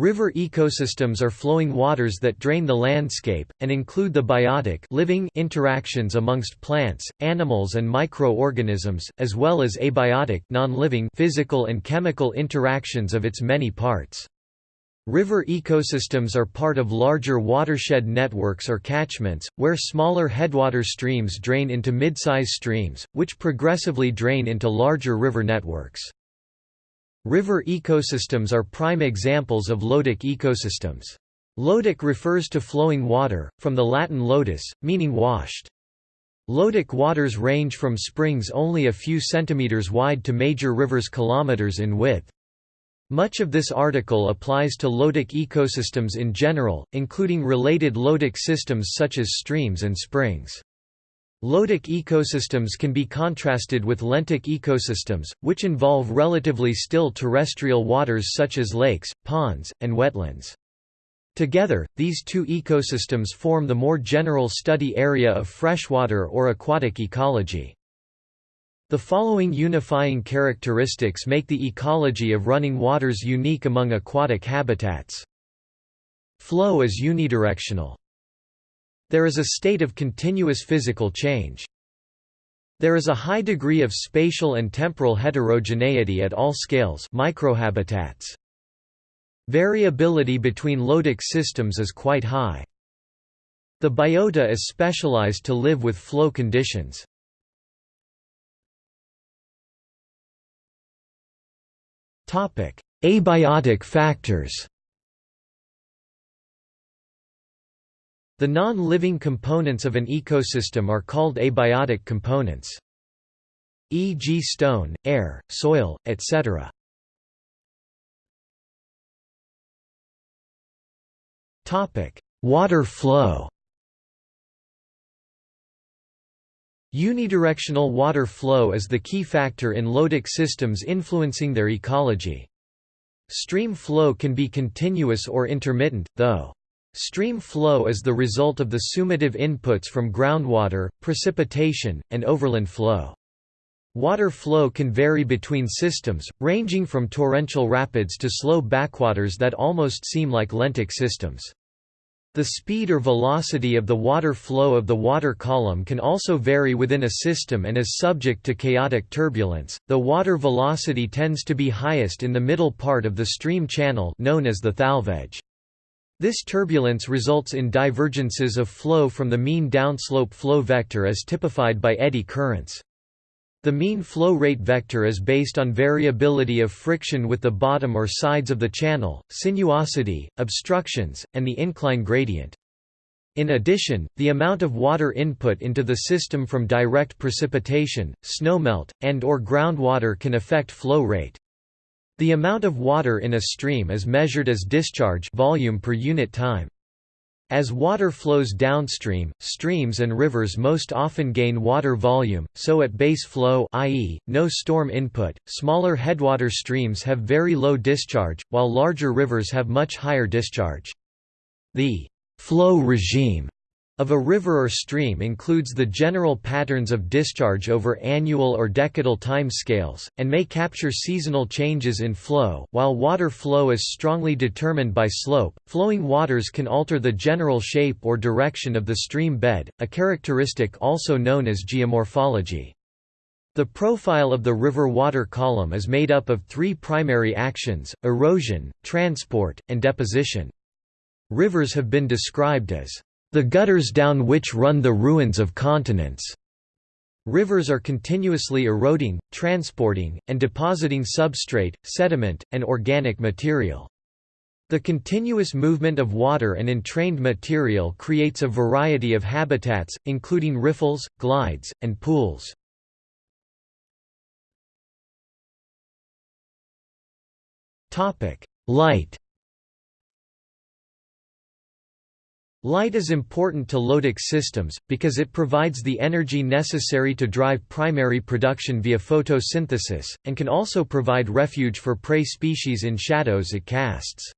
River ecosystems are flowing waters that drain the landscape, and include the biotic living interactions amongst plants, animals and microorganisms, as well as abiotic physical and chemical interactions of its many parts. River ecosystems are part of larger watershed networks or catchments, where smaller headwater streams drain into mid-size streams, which progressively drain into larger river networks. River ecosystems are prime examples of lotic ecosystems. Lotic refers to flowing water, from the Latin lotus, meaning washed. Lotic waters range from springs only a few centimeters wide to major rivers kilometers in width. Much of this article applies to lotic ecosystems in general, including related lotic systems such as streams and springs. Lotic ecosystems can be contrasted with lentic ecosystems, which involve relatively still terrestrial waters such as lakes, ponds, and wetlands. Together, these two ecosystems form the more general study area of freshwater or aquatic ecology. The following unifying characteristics make the ecology of running waters unique among aquatic habitats. Flow is unidirectional. There is a state of continuous physical change. There is a high degree of spatial and temporal heterogeneity at all scales microhabitats. Variability between lotic systems is quite high. The biota is specialized to live with flow conditions. Abiotic factors The non-living components of an ecosystem are called abiotic components. E.g. stone, air, soil, etc. Water flow Unidirectional water flow is the key factor in lotic systems influencing their ecology. Stream flow can be continuous or intermittent, though. Stream flow is the result of the summative inputs from groundwater, precipitation, and overland flow. Water flow can vary between systems, ranging from torrential rapids to slow backwaters that almost seem like lentic systems. The speed or velocity of the water flow of the water column can also vary within a system and is subject to chaotic turbulence. The water velocity tends to be highest in the middle part of the stream channel known as the thalweg. This turbulence results in divergences of flow from the mean downslope flow vector as typified by eddy currents. The mean flow rate vector is based on variability of friction with the bottom or sides of the channel, sinuosity, obstructions, and the incline gradient. In addition, the amount of water input into the system from direct precipitation, snowmelt, and or groundwater can affect flow rate. The amount of water in a stream is measured as discharge volume per unit time. As water flows downstream, streams and rivers most often gain water volume, so at base flow i.e., no storm input, smaller headwater streams have very low discharge, while larger rivers have much higher discharge. The flow regime of a river or stream includes the general patterns of discharge over annual or decadal time scales, and may capture seasonal changes in flow. While water flow is strongly determined by slope, flowing waters can alter the general shape or direction of the stream bed, a characteristic also known as geomorphology. The profile of the river water column is made up of three primary actions, erosion, transport, and deposition. Rivers have been described as the gutters down which run the ruins of continents. Rivers are continuously eroding, transporting, and depositing substrate, sediment, and organic material. The continuous movement of water and entrained material creates a variety of habitats, including riffles, glides, and pools. Light Light is important to lotic systems, because it provides the energy necessary to drive primary production via photosynthesis, and can also provide refuge for prey species in shadows it casts.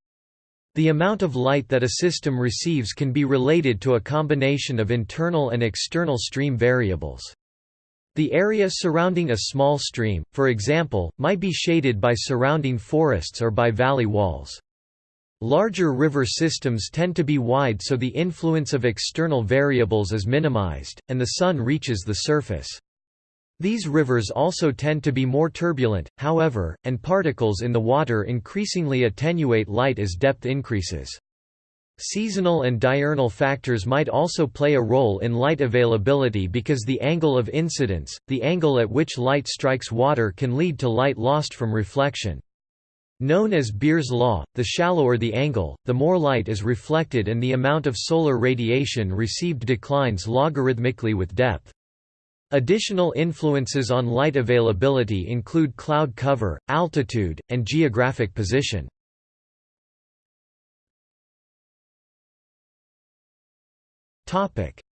The amount of light that a system receives can be related to a combination of internal and external stream variables. The area surrounding a small stream, for example, might be shaded by surrounding forests or by valley walls. Larger river systems tend to be wide so the influence of external variables is minimized, and the sun reaches the surface. These rivers also tend to be more turbulent, however, and particles in the water increasingly attenuate light as depth increases. Seasonal and diurnal factors might also play a role in light availability because the angle of incidence, the angle at which light strikes water can lead to light lost from reflection. Known as Beer's law, the shallower the angle, the more light is reflected and the amount of solar radiation received declines logarithmically with depth. Additional influences on light availability include cloud cover, altitude, and geographic position.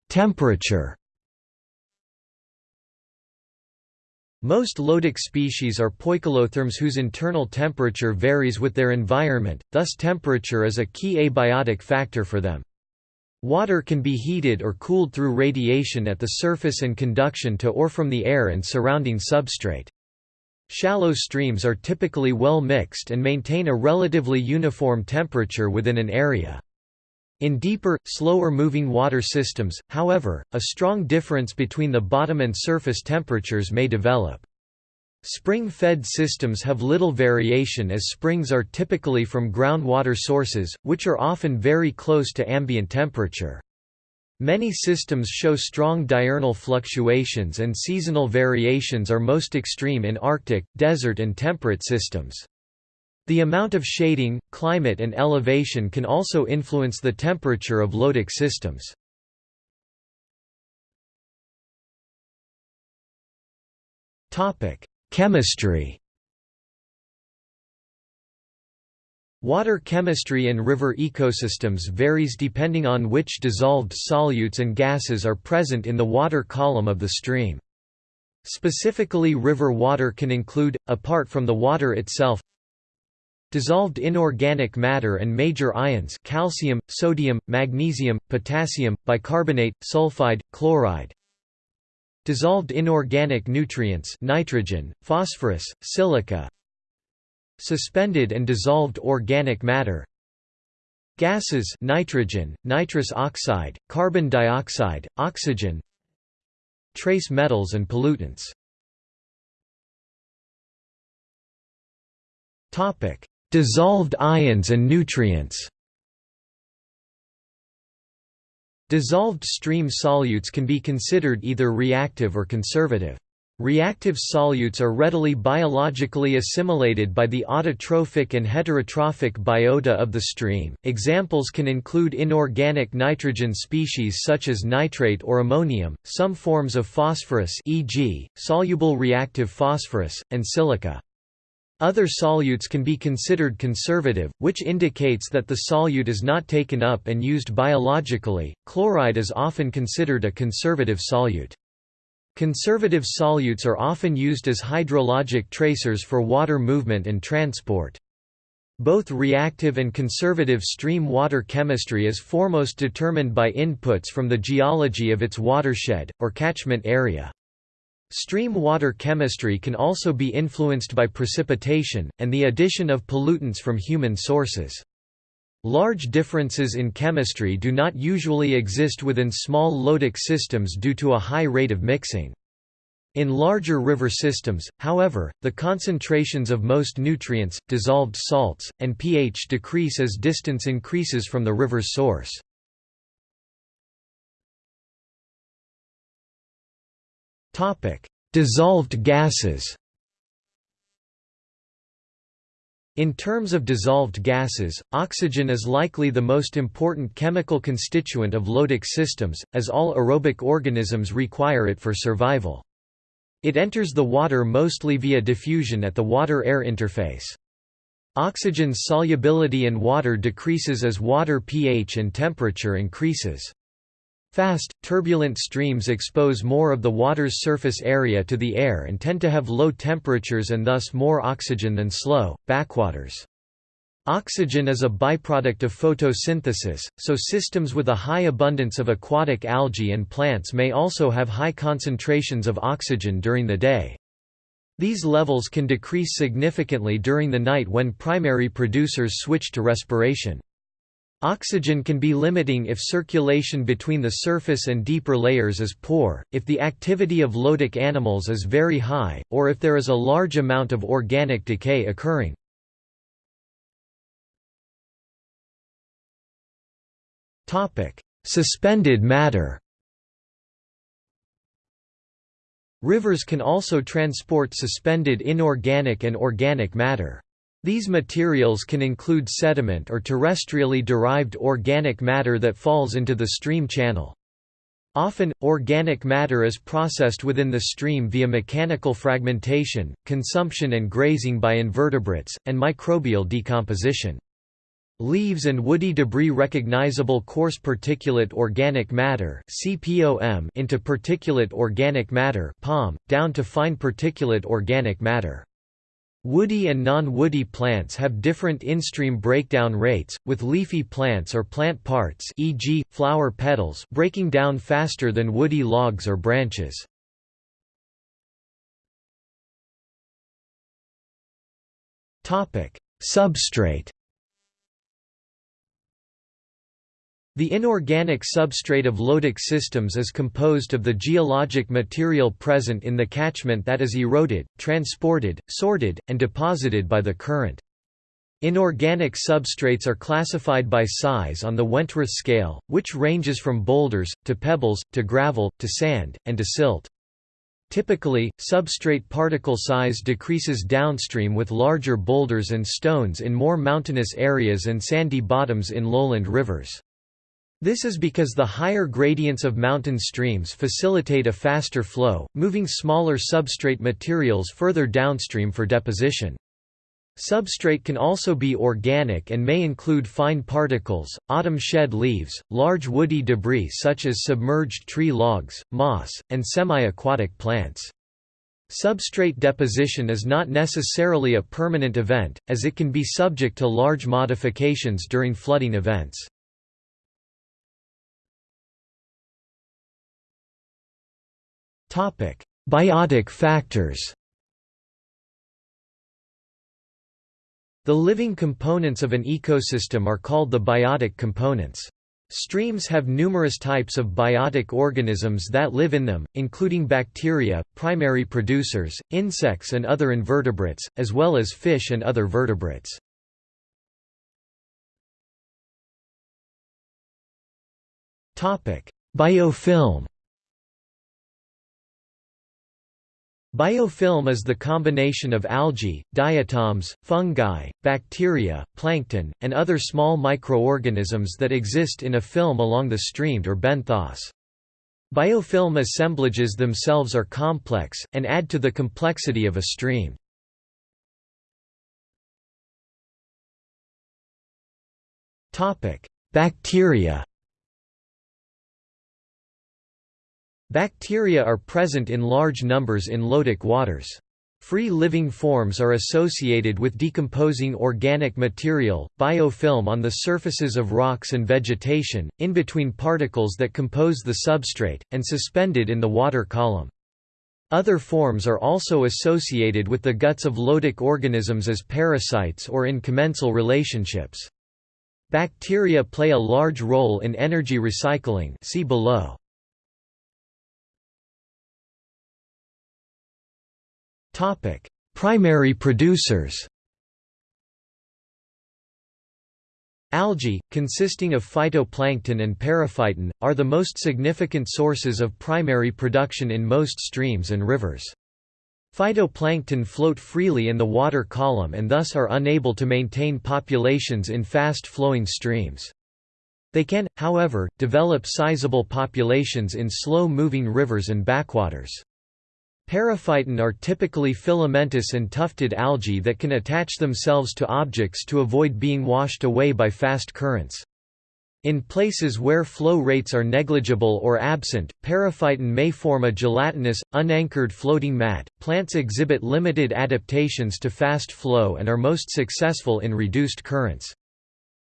Temperature Most lotic species are poikilotherms whose internal temperature varies with their environment, thus temperature is a key abiotic factor for them. Water can be heated or cooled through radiation at the surface and conduction to or from the air and surrounding substrate. Shallow streams are typically well mixed and maintain a relatively uniform temperature within an area. In deeper, slower-moving water systems, however, a strong difference between the bottom and surface temperatures may develop. Spring-fed systems have little variation as springs are typically from groundwater sources, which are often very close to ambient temperature. Many systems show strong diurnal fluctuations and seasonal variations are most extreme in Arctic, desert and temperate systems. The amount of shading, climate and elevation can also influence the temperature of lotic systems. Chemistry Water chemistry in river ecosystems varies depending on which dissolved solutes and gases are present in the water column of the stream. Specifically river water can include, apart from the water itself, Dissolved inorganic matter and major ions calcium, sodium, magnesium, potassium, bicarbonate, sulfide, chloride. Dissolved inorganic nutrients nitrogen, phosphorus, silica. Suspended and dissolved organic matter. Gases nitrogen, nitrous oxide, carbon dioxide, oxygen. Trace metals and pollutants. Topic: Dissolved ions and nutrients Dissolved stream solutes can be considered either reactive or conservative. Reactive solutes are readily biologically assimilated by the autotrophic and heterotrophic biota of the stream. Examples can include inorganic nitrogen species such as nitrate or ammonium, some forms of phosphorus e.g., soluble reactive phosphorus, and silica. Other solutes can be considered conservative, which indicates that the solute is not taken up and used biologically. Chloride is often considered a conservative solute. Conservative solutes are often used as hydrologic tracers for water movement and transport. Both reactive and conservative stream water chemistry is foremost determined by inputs from the geology of its watershed, or catchment area. Stream water chemistry can also be influenced by precipitation, and the addition of pollutants from human sources. Large differences in chemistry do not usually exist within small lotic systems due to a high rate of mixing. In larger river systems, however, the concentrations of most nutrients, dissolved salts, and pH decrease as distance increases from the river's source. Topic: Dissolved gases. In terms of dissolved gases, oxygen is likely the most important chemical constituent of lotic systems, as all aerobic organisms require it for survival. It enters the water mostly via diffusion at the water-air interface. Oxygen's solubility in water decreases as water pH and temperature increases. Fast, turbulent streams expose more of the water's surface area to the air and tend to have low temperatures and thus more oxygen than slow, backwaters. Oxygen is a byproduct of photosynthesis, so systems with a high abundance of aquatic algae and plants may also have high concentrations of oxygen during the day. These levels can decrease significantly during the night when primary producers switch to respiration. Oxygen can be limiting if circulation between the surface and deeper layers is poor, if the activity of lotic animals is very high, or if there is a large amount of organic decay occurring. Suspended matter Rivers can also transport suspended inorganic and organic matter. These materials can include sediment or terrestrially derived organic matter that falls into the stream channel. Often, organic matter is processed within the stream via mechanical fragmentation, consumption and grazing by invertebrates, and microbial decomposition. Leaves and woody debris recognizable coarse particulate organic matter into particulate organic matter down to fine particulate organic matter. Woody and non-woody plants have different in-stream breakdown rates, with leafy plants or plant parts e.g., flower petals breaking down faster than woody logs or branches. Substrate The inorganic substrate of lotic systems is composed of the geologic material present in the catchment that is eroded, transported, sorted, and deposited by the current. Inorganic substrates are classified by size on the Wentworth scale, which ranges from boulders, to pebbles, to gravel, to sand, and to silt. Typically, substrate particle size decreases downstream with larger boulders and stones in more mountainous areas and sandy bottoms in lowland rivers. This is because the higher gradients of mountain streams facilitate a faster flow, moving smaller substrate materials further downstream for deposition. Substrate can also be organic and may include fine particles, autumn shed leaves, large woody debris such as submerged tree logs, moss, and semi-aquatic plants. Substrate deposition is not necessarily a permanent event, as it can be subject to large modifications during flooding events. Biotic factors The living components of an ecosystem are called the biotic components. Streams have numerous types of biotic organisms that live in them, including bacteria, primary producers, insects and other invertebrates, as well as fish and other vertebrates. Biofilm Biofilm is the combination of algae, diatoms, fungi, bacteria, plankton, and other small microorganisms that exist in a film along the stream or benthos. Biofilm assemblages themselves are complex, and add to the complexity of a stream. Bacteria Bacteria are present in large numbers in lotic waters. Free living forms are associated with decomposing organic material, biofilm on the surfaces of rocks and vegetation, in between particles that compose the substrate, and suspended in the water column. Other forms are also associated with the guts of lotic organisms as parasites or in commensal relationships. Bacteria play a large role in energy recycling see below. Topic: Primary producers. Algae, consisting of phytoplankton and periphyton, are the most significant sources of primary production in most streams and rivers. Phytoplankton float freely in the water column and thus are unable to maintain populations in fast-flowing streams. They can, however, develop sizable populations in slow-moving rivers and backwaters. Periphyton are typically filamentous and tufted algae that can attach themselves to objects to avoid being washed away by fast currents. In places where flow rates are negligible or absent, periphyton may form a gelatinous, unanchored floating mat. Plants exhibit limited adaptations to fast flow and are most successful in reduced currents.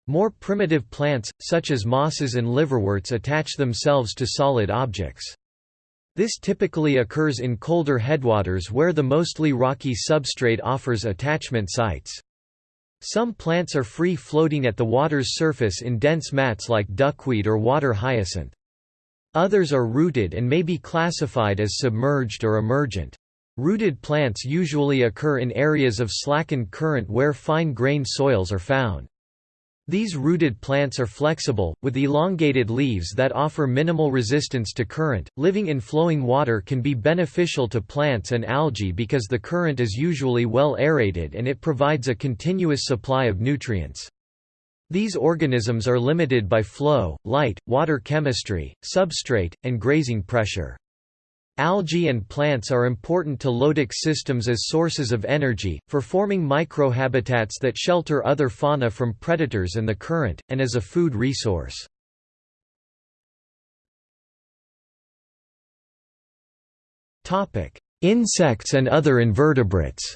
More primitive plants, such as mosses and liverworts attach themselves to solid objects. This typically occurs in colder headwaters where the mostly rocky substrate offers attachment sites. Some plants are free-floating at the water's surface in dense mats like duckweed or water hyacinth. Others are rooted and may be classified as submerged or emergent. Rooted plants usually occur in areas of slackened current where fine-grained soils are found. These rooted plants are flexible, with elongated leaves that offer minimal resistance to current. Living in flowing water can be beneficial to plants and algae because the current is usually well aerated and it provides a continuous supply of nutrients. These organisms are limited by flow, light, water chemistry, substrate, and grazing pressure. Algae and plants are important to lotic systems as sources of energy, for forming microhabitats that shelter other fauna from predators and the current, and as a food resource. Insects and other invertebrates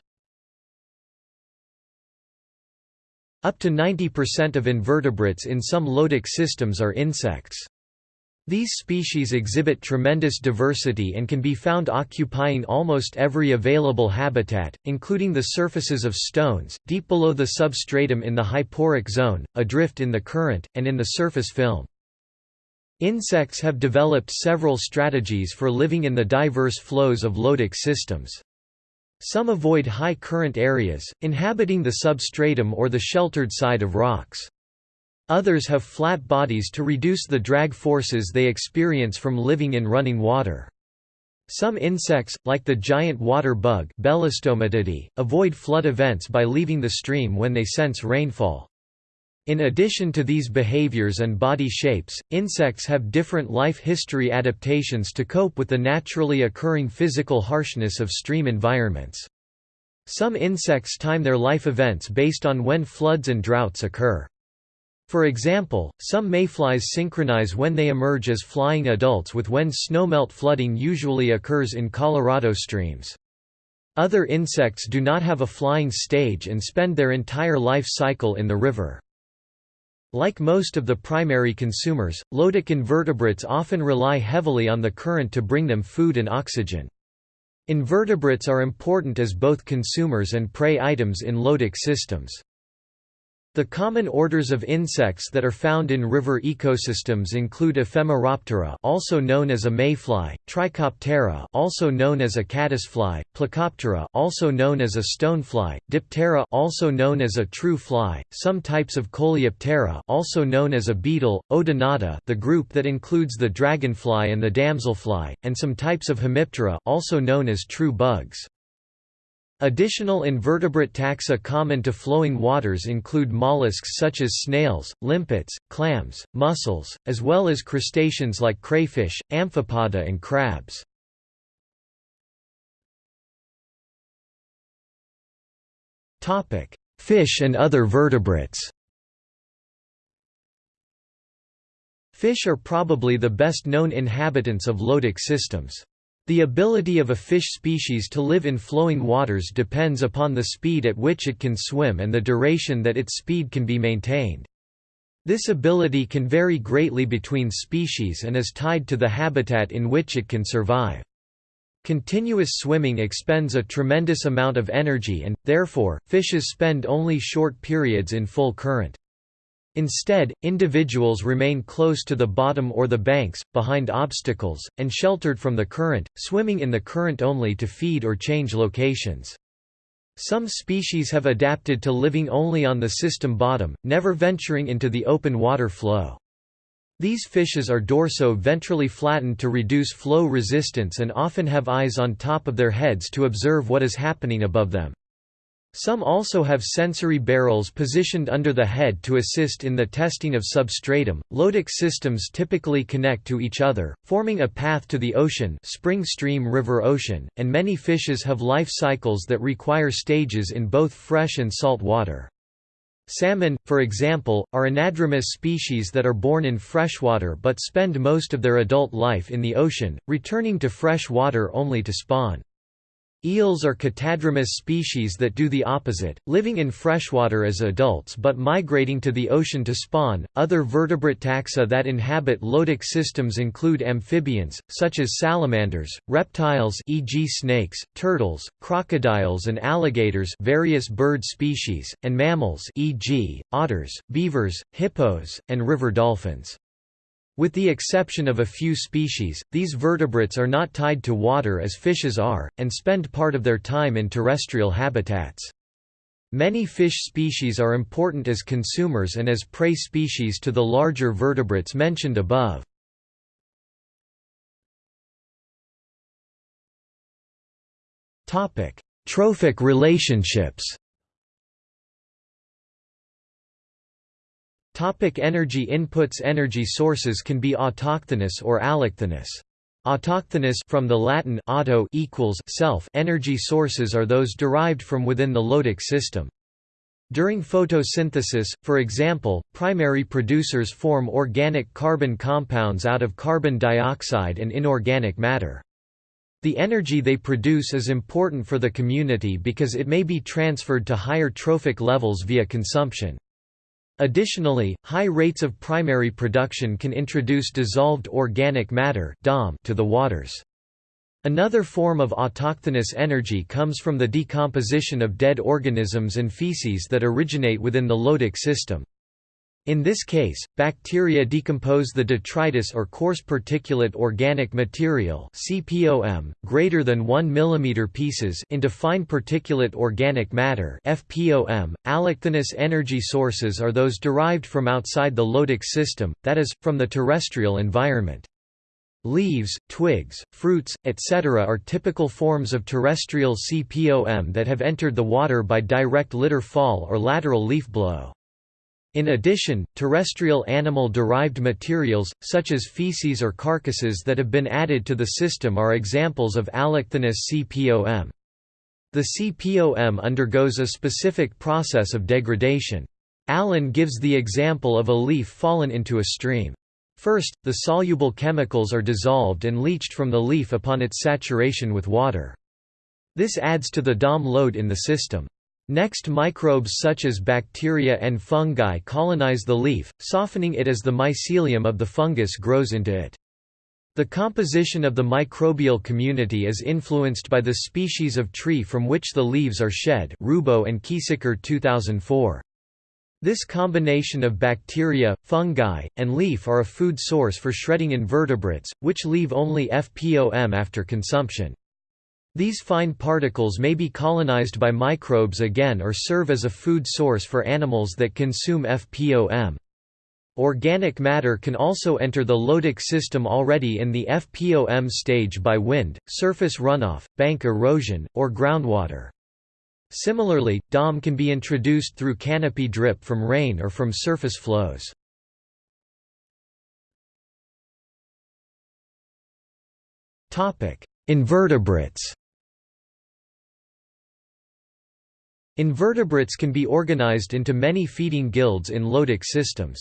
Up to 90% of invertebrates in some lotic systems are insects. These species exhibit tremendous diversity and can be found occupying almost every available habitat, including the surfaces of stones, deep below the substratum in the hyporheic zone, adrift in the current, and in the surface film. Insects have developed several strategies for living in the diverse flows of lotic systems. Some avoid high current areas, inhabiting the substratum or the sheltered side of rocks. Others have flat bodies to reduce the drag forces they experience from living in running water. Some insects, like the giant water bug avoid flood events by leaving the stream when they sense rainfall. In addition to these behaviors and body shapes, insects have different life history adaptations to cope with the naturally occurring physical harshness of stream environments. Some insects time their life events based on when floods and droughts occur. For example, some mayflies synchronize when they emerge as flying adults with when snowmelt flooding usually occurs in Colorado streams. Other insects do not have a flying stage and spend their entire life cycle in the river. Like most of the primary consumers, lotic invertebrates often rely heavily on the current to bring them food and oxygen. Invertebrates are important as both consumers and prey items in lotic systems. The common orders of insects that are found in river ecosystems include Ephemeroptera, also known as a mayfly, Trichoptera, also known as a caddisfly, Plecoptera, also known as a stonefly, Diptera, also known as a true fly, some types of Coleoptera, also known as a beetle, Odonata, the group that includes the dragonfly and the damselfly, and some types of Hemiptera, also known as true bugs. Additional invertebrate taxa common to flowing waters include mollusks such as snails, limpets, clams, mussels, as well as crustaceans like crayfish, amphipoda and crabs. Fish and other vertebrates Fish are probably the best known inhabitants of lotic systems. The ability of a fish species to live in flowing waters depends upon the speed at which it can swim and the duration that its speed can be maintained. This ability can vary greatly between species and is tied to the habitat in which it can survive. Continuous swimming expends a tremendous amount of energy and, therefore, fishes spend only short periods in full current. Instead, individuals remain close to the bottom or the banks, behind obstacles, and sheltered from the current, swimming in the current only to feed or change locations. Some species have adapted to living only on the system bottom, never venturing into the open water flow. These fishes are dorso-ventrally flattened to reduce flow resistance and often have eyes on top of their heads to observe what is happening above them. Some also have sensory barbels positioned under the head to assist in the testing of substratum. Lotic systems typically connect to each other, forming a path to the ocean, spring stream river ocean, and many fishes have life cycles that require stages in both fresh and salt water. Salmon, for example, are anadromous species that are born in freshwater but spend most of their adult life in the ocean, returning to fresh water only to spawn. Eels are catadromous species that do the opposite, living in freshwater as adults but migrating to the ocean to spawn. Other vertebrate taxa that inhabit lotic systems include amphibians, such as salamanders, reptiles e.g. snakes, turtles, crocodiles and alligators various bird species, and mammals e.g., otters, beavers, hippos, and river dolphins. With the exception of a few species, these vertebrates are not tied to water as fishes are, and spend part of their time in terrestrial habitats. Many fish species are important as consumers and as prey species to the larger vertebrates mentioned above. Trophic relationships Topic energy inputs Energy sources can be autochthonous or allochthonous. Autochthonous from the Latin auto equals self energy sources are those derived from within the lotic system. During photosynthesis, for example, primary producers form organic carbon compounds out of carbon dioxide and inorganic matter. The energy they produce is important for the community because it may be transferred to higher trophic levels via consumption. Additionally, high rates of primary production can introduce dissolved organic matter to the waters. Another form of autochthonous energy comes from the decomposition of dead organisms and feces that originate within the lotic system. In this case, bacteria decompose the detritus or coarse particulate organic material (CPOM) greater than 1 mm pieces into fine particulate organic matter (FPOM). Allochthonous energy sources are those derived from outside the lotic system, that is, from the terrestrial environment. Leaves, twigs, fruits, etc. are typical forms of terrestrial CPOM that have entered the water by direct litter fall or lateral leaf blow. In addition, terrestrial animal-derived materials, such as feces or carcasses that have been added to the system are examples of allochthonous CPOM. The CPOM undergoes a specific process of degradation. Allan gives the example of a leaf fallen into a stream. First, the soluble chemicals are dissolved and leached from the leaf upon its saturation with water. This adds to the DOM load in the system. Next microbes such as bacteria and fungi colonize the leaf, softening it as the mycelium of the fungus grows into it. The composition of the microbial community is influenced by the species of tree from which the leaves are shed Rubbo and Kiesecker 2004. This combination of bacteria, fungi, and leaf are a food source for shredding invertebrates, which leave only FPOM after consumption. These fine particles may be colonized by microbes again or serve as a food source for animals that consume FPOM. Organic matter can also enter the lotic system already in the FPOM stage by wind, surface runoff, bank erosion, or groundwater. Similarly, DOM can be introduced through canopy drip from rain or from surface flows. Invertebrates Invertebrates can be organized into many feeding guilds in lotic systems.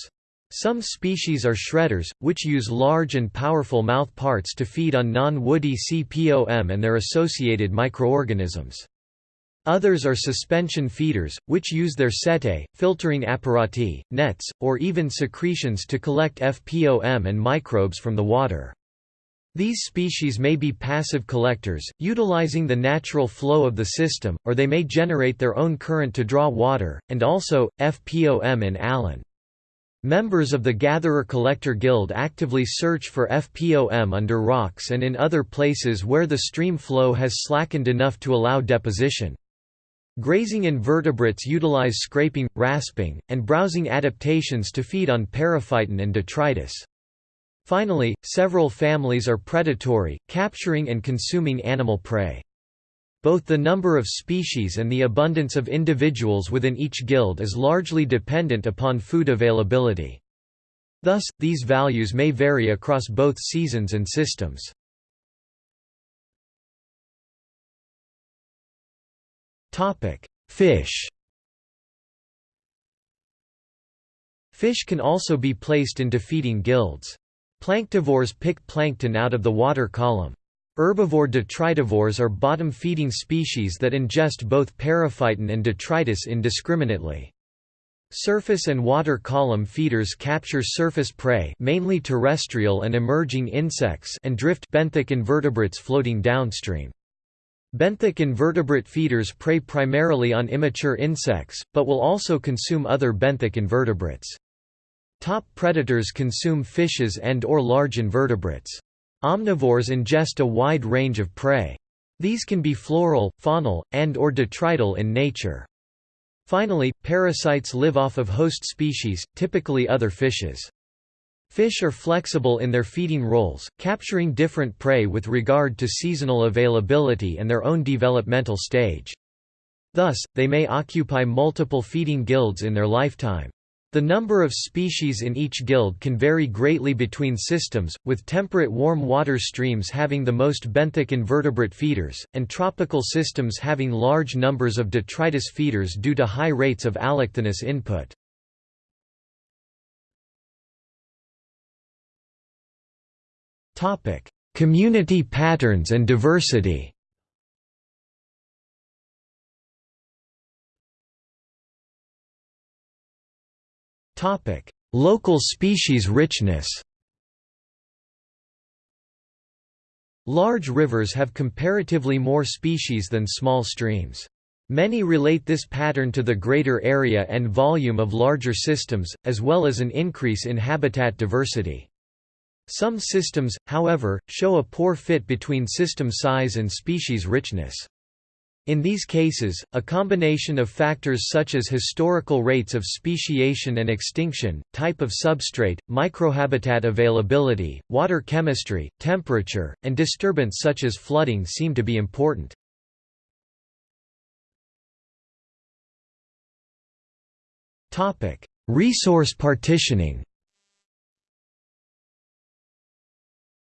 Some species are shredders, which use large and powerful mouth parts to feed on non-woody CPOM and their associated microorganisms. Others are suspension feeders, which use their setae, filtering apparati, nets, or even secretions to collect FPOM and microbes from the water. These species may be passive collectors, utilizing the natural flow of the system, or they may generate their own current to draw water, and also, FPOM in Allan. Members of the Gatherer-Collector Guild actively search for FPOM under rocks and in other places where the stream flow has slackened enough to allow deposition. Grazing invertebrates utilize scraping, rasping, and browsing adaptations to feed on periphyton and detritus. Finally, several families are predatory, capturing and consuming animal prey. Both the number of species and the abundance of individuals within each guild is largely dependent upon food availability. Thus, these values may vary across both seasons and systems. Fish Fish can also be placed into feeding guilds. Planktivores pick plankton out of the water column. Herbivore detritivores are bottom-feeding species that ingest both periphyton and detritus indiscriminately. Surface and water column feeders capture surface prey mainly terrestrial and emerging insects and drift benthic invertebrates floating downstream. Benthic invertebrate feeders prey primarily on immature insects, but will also consume other benthic invertebrates. Top predators consume fishes and or large invertebrates. Omnivores ingest a wide range of prey. These can be floral, faunal, and or detrital in nature. Finally, parasites live off of host species, typically other fishes. Fish are flexible in their feeding roles, capturing different prey with regard to seasonal availability and their own developmental stage. Thus, they may occupy multiple feeding guilds in their lifetime. The number of species in each guild can vary greatly between systems, with temperate warm water streams having the most benthic invertebrate feeders, and tropical systems having large numbers of detritus feeders due to high rates of allochthonous input. Community patterns and diversity Local species richness Large rivers have comparatively more species than small streams. Many relate this pattern to the greater area and volume of larger systems, as well as an increase in habitat diversity. Some systems, however, show a poor fit between system size and species richness. In these cases, a combination of factors such as historical rates of speciation and extinction, type of substrate, microhabitat availability, water chemistry, temperature, and disturbance such as flooding seem to be important. Resource partitioning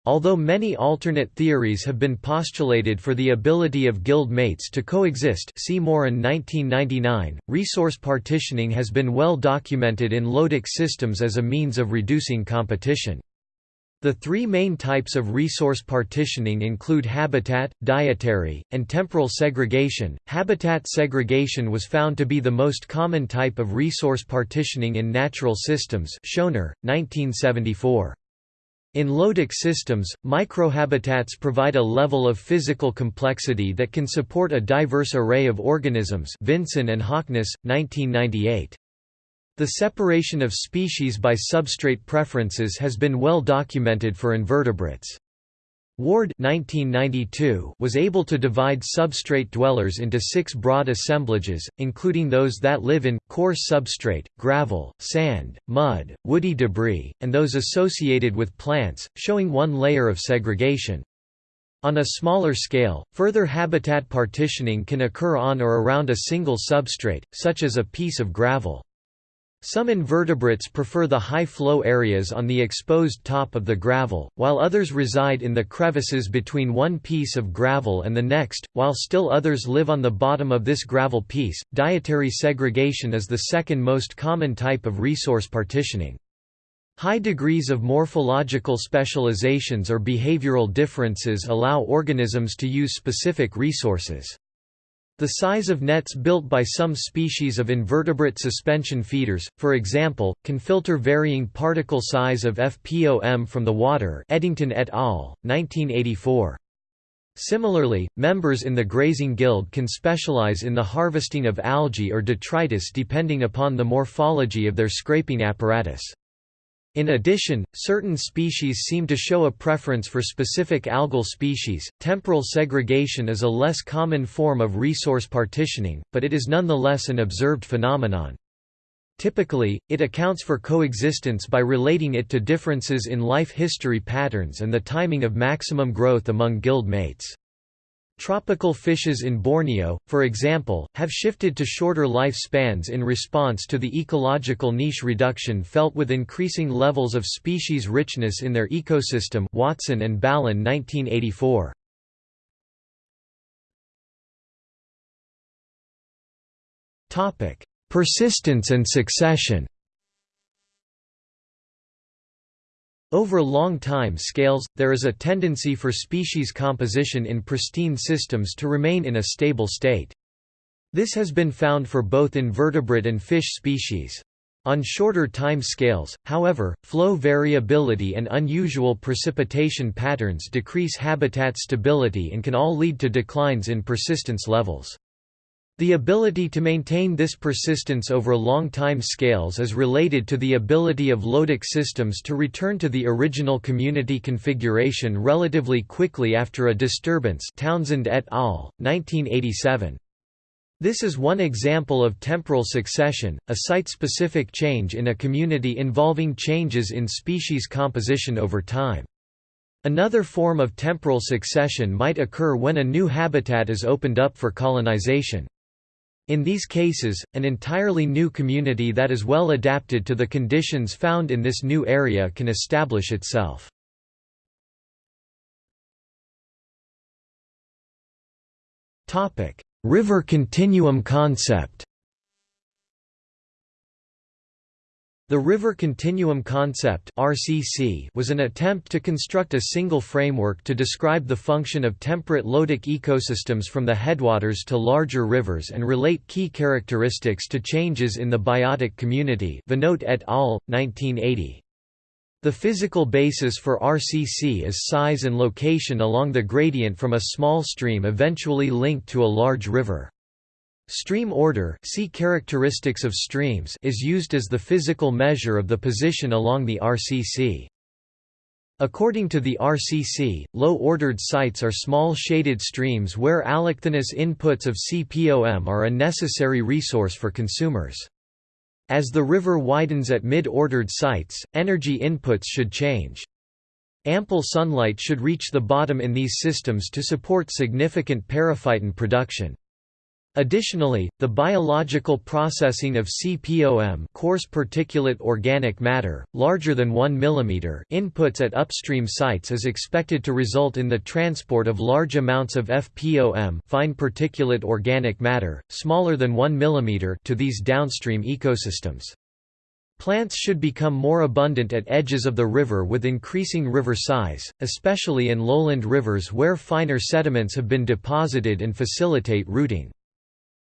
Although many alternate theories have been postulated for the ability of guild mates to coexist see Morin 1999, resource partitioning has been well documented in Lotic systems as a means of reducing competition. The three main types of resource partitioning include habitat, dietary, and temporal segregation. Habitat segregation was found to be the most common type of resource partitioning in natural systems. Schoener, 1974. In Lotic systems, microhabitats provide a level of physical complexity that can support a diverse array of organisms Vinson and Hawkins, 1998. The separation of species by substrate preferences has been well documented for invertebrates. Ward 1992 was able to divide substrate dwellers into six broad assemblages, including those that live in, coarse substrate, gravel, sand, mud, woody debris, and those associated with plants, showing one layer of segregation. On a smaller scale, further habitat partitioning can occur on or around a single substrate, such as a piece of gravel. Some invertebrates prefer the high flow areas on the exposed top of the gravel, while others reside in the crevices between one piece of gravel and the next, while still others live on the bottom of this gravel piece. Dietary segregation is the second most common type of resource partitioning. High degrees of morphological specializations or behavioral differences allow organisms to use specific resources. The size of nets built by some species of invertebrate suspension feeders, for example, can filter varying particle size of FPOM from the water Edington et al., 1984. Similarly, members in the grazing guild can specialize in the harvesting of algae or detritus depending upon the morphology of their scraping apparatus. In addition, certain species seem to show a preference for specific algal species. Temporal segregation is a less common form of resource partitioning, but it is nonetheless an observed phenomenon. Typically, it accounts for coexistence by relating it to differences in life history patterns and the timing of maximum growth among guild mates. Tropical fishes in Borneo, for example, have shifted to shorter lifespans in response to the ecological niche reduction felt with increasing levels of species richness in their ecosystem Watson and Balon 1984. Persistence and succession Over long time scales, there is a tendency for species composition in pristine systems to remain in a stable state. This has been found for both invertebrate and fish species. On shorter time scales, however, flow variability and unusual precipitation patterns decrease habitat stability and can all lead to declines in persistence levels. The ability to maintain this persistence over long time scales is related to the ability of lotic systems to return to the original community configuration relatively quickly after a disturbance Townsend et al., 1987. This is one example of temporal succession, a site-specific change in a community involving changes in species composition over time. Another form of temporal succession might occur when a new habitat is opened up for colonization. In these cases, an entirely new community that is well adapted to the conditions found in this new area can establish itself. River continuum concept The River Continuum Concept was an attempt to construct a single framework to describe the function of temperate lotic ecosystems from the headwaters to larger rivers and relate key characteristics to changes in the biotic community. Et al. 1980. The physical basis for RCC is size and location along the gradient from a small stream eventually linked to a large river. Stream order see characteristics of streams is used as the physical measure of the position along the RCC. According to the RCC, low-ordered sites are small shaded streams where allochthonous inputs of CPOM are a necessary resource for consumers. As the river widens at mid-ordered sites, energy inputs should change. Ample sunlight should reach the bottom in these systems to support significant periphyton production. Additionally, the biological processing of CPOM coarse particulate organic matter, larger than 1 mm inputs at upstream sites is expected to result in the transport of large amounts of FPOM fine particulate organic matter, smaller than 1 mm to these downstream ecosystems. Plants should become more abundant at edges of the river with increasing river size, especially in lowland rivers where finer sediments have been deposited and facilitate rooting.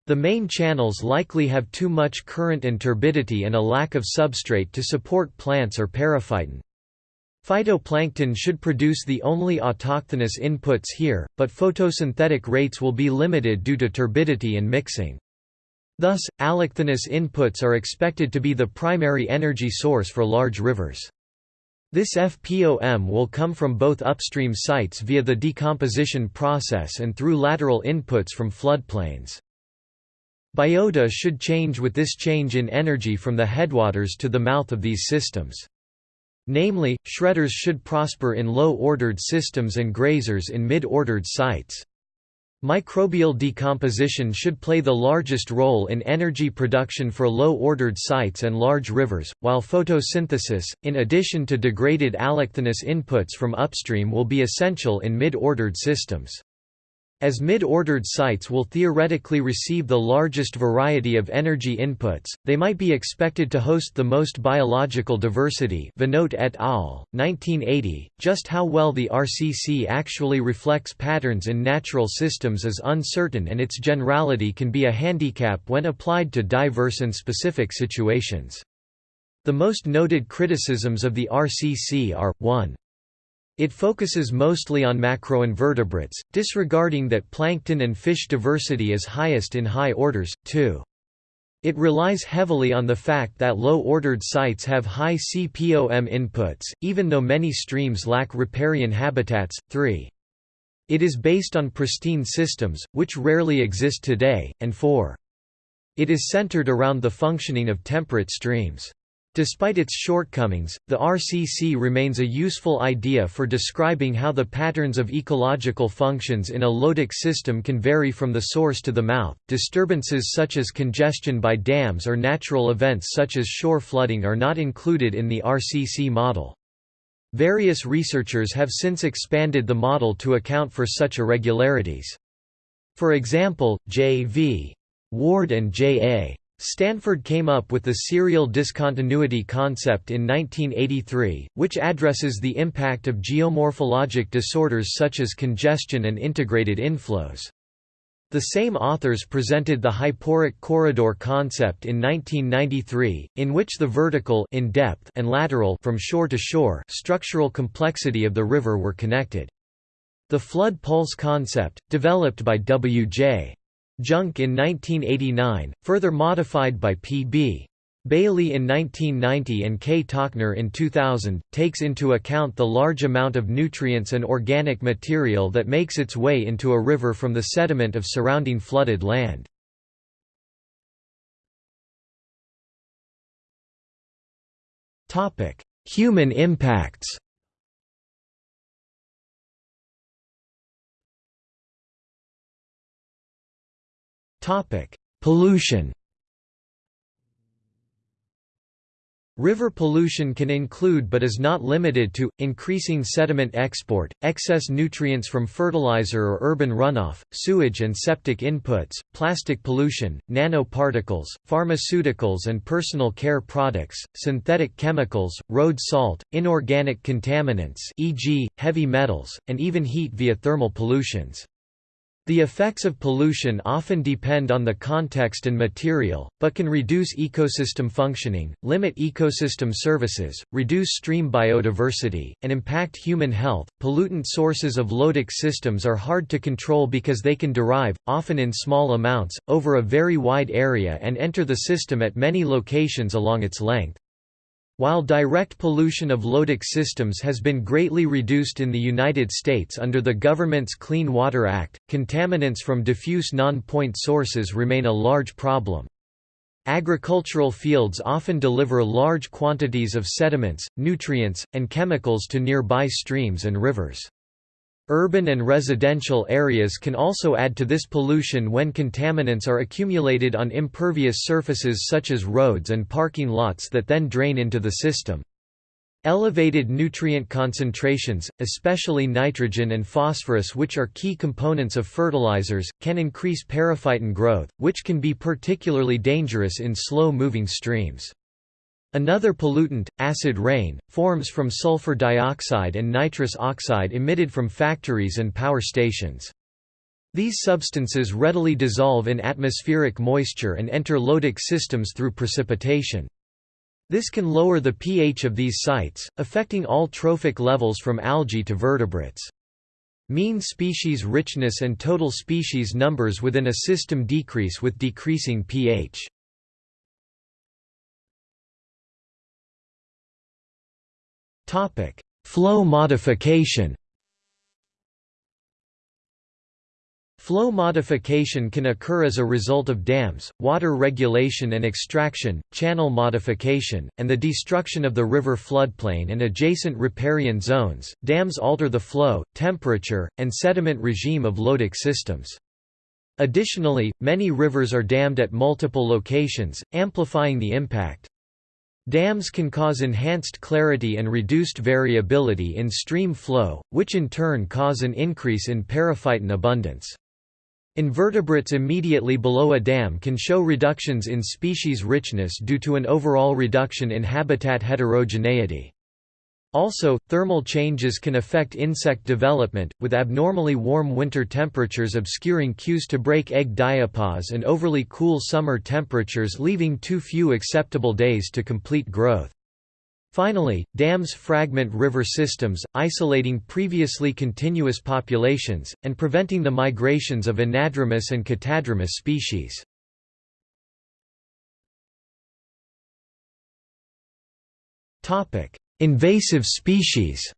The main channels likely have too much current and turbidity and a lack of substrate to support plants or periphyton. Phytoplankton should produce the only autochthonous inputs here, but photosynthetic rates will be limited due to turbidity and mixing. Thus, allochthonous inputs are expected to be the primary energy source for large rivers. This FPOM will come from both upstream sites via the decomposition process and through lateral inputs from floodplains. Biota should change with this change in energy from the headwaters to the mouth of these systems. Namely, shredders should prosper in low-ordered systems and grazers in mid-ordered sites. Microbial decomposition should play the largest role in energy production for low-ordered sites and large rivers, while photosynthesis, in addition to degraded allochthonous inputs from upstream will be essential in mid-ordered systems. As mid-ordered sites will theoretically receive the largest variety of energy inputs, they might be expected to host the most biological diversity Vannote et al., 1980. Just how well the RCC actually reflects patterns in natural systems is uncertain and its generality can be a handicap when applied to diverse and specific situations. The most noted criticisms of the RCC are, 1. It focuses mostly on macroinvertebrates, disregarding that plankton and fish diversity is highest in high orders, too. It relies heavily on the fact that low-ordered sites have high CPOM inputs, even though many streams lack riparian habitats. 3. It is based on pristine systems, which rarely exist today, and 4. It is centered around the functioning of temperate streams. Despite its shortcomings, the RCC remains a useful idea for describing how the patterns of ecological functions in a lotic system can vary from the source to the mouth. Disturbances such as congestion by dams or natural events such as shore flooding are not included in the RCC model. Various researchers have since expanded the model to account for such irregularities. For example, J. V. Ward and J. A. Stanford came up with the serial discontinuity concept in 1983, which addresses the impact of geomorphologic disorders such as congestion and integrated inflows. The same authors presented the hyporheic corridor concept in 1993, in which the vertical in depth and lateral from shore to shore structural complexity of the river were connected. The flood pulse concept, developed by W.J. Junk in 1989, further modified by P.B. Bayley in 1990 and K. Tockner in 2000, takes into account the large amount of nutrients and organic material that makes its way into a river from the sediment of surrounding flooded land. Human impacts Topic: Pollution. River pollution can include but is not limited to, increasing sediment export, excess nutrients from fertilizer or urban runoff, sewage and septic inputs, plastic pollution, nanoparticles, pharmaceuticals and personal care products, synthetic chemicals, road salt, inorganic contaminants e.g., heavy metals, and even heat via thermal pollutions. The effects of pollution often depend on the context and material, but can reduce ecosystem functioning, limit ecosystem services, reduce stream biodiversity, and impact human health. Pollutant sources of lotic systems are hard to control because they can derive, often in small amounts, over a very wide area and enter the system at many locations along its length. While direct pollution of lotic systems has been greatly reduced in the United States under the government's Clean Water Act, contaminants from diffuse non-point sources remain a large problem. Agricultural fields often deliver large quantities of sediments, nutrients, and chemicals to nearby streams and rivers. Urban and residential areas can also add to this pollution when contaminants are accumulated on impervious surfaces such as roads and parking lots that then drain into the system. Elevated nutrient concentrations, especially nitrogen and phosphorus which are key components of fertilizers, can increase periphyton growth, which can be particularly dangerous in slow-moving streams. Another pollutant, acid rain, forms from sulfur dioxide and nitrous oxide emitted from factories and power stations. These substances readily dissolve in atmospheric moisture and enter lotic systems through precipitation. This can lower the pH of these sites, affecting all trophic levels from algae to vertebrates. Mean species richness and total species numbers within a system decrease with decreasing pH. Flow modification. Flow modification can occur as a result of dams, water regulation and extraction, channel modification, and the destruction of the river floodplain and adjacent riparian zones. Dams alter the flow, temperature, and sediment regime of lotic systems. Additionally, many rivers are dammed at multiple locations, amplifying the impact. Dams can cause enhanced clarity and reduced variability in stream flow, which in turn cause an increase in periphyton abundance. Invertebrates immediately below a dam can show reductions in species richness due to an overall reduction in habitat heterogeneity. Also, thermal changes can affect insect development, with abnormally warm winter temperatures obscuring cues to break egg diapause and overly cool summer temperatures leaving too few acceptable days to complete growth. Finally, dams fragment river systems, isolating previously continuous populations, and preventing the migrations of anadromous and catadromous species. Topic: Invasive species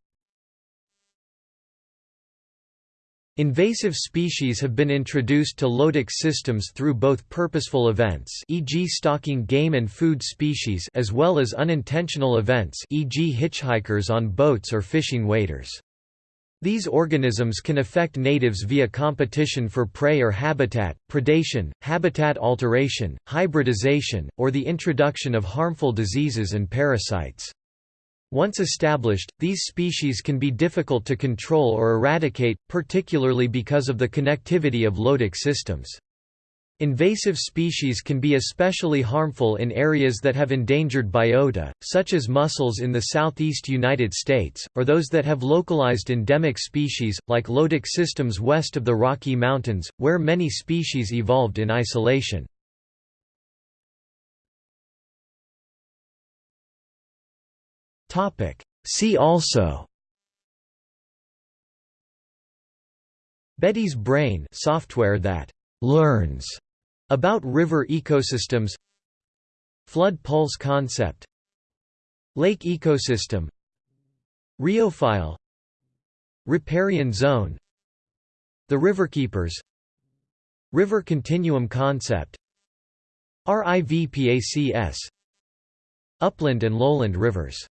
Invasive species have been introduced to lotic systems through both purposeful events e.g. stalking game and food species as well as unintentional events e.g. hitchhikers on boats or fishing waders. These organisms can affect natives via competition for prey or habitat, predation, habitat alteration, hybridization, or the introduction of harmful diseases and parasites. Once established, these species can be difficult to control or eradicate, particularly because of the connectivity of lotic systems. Invasive species can be especially harmful in areas that have endangered biota, such as mussels in the southeast United States, or those that have localized endemic species, like lotic systems west of the Rocky Mountains, where many species evolved in isolation. See also. Betty's brain software that learns about river ecosystems. Flood pulse concept. Lake ecosystem. Rheophile. Riparian zone. The Riverkeepers River continuum concept. RIVPACS Upland and lowland rivers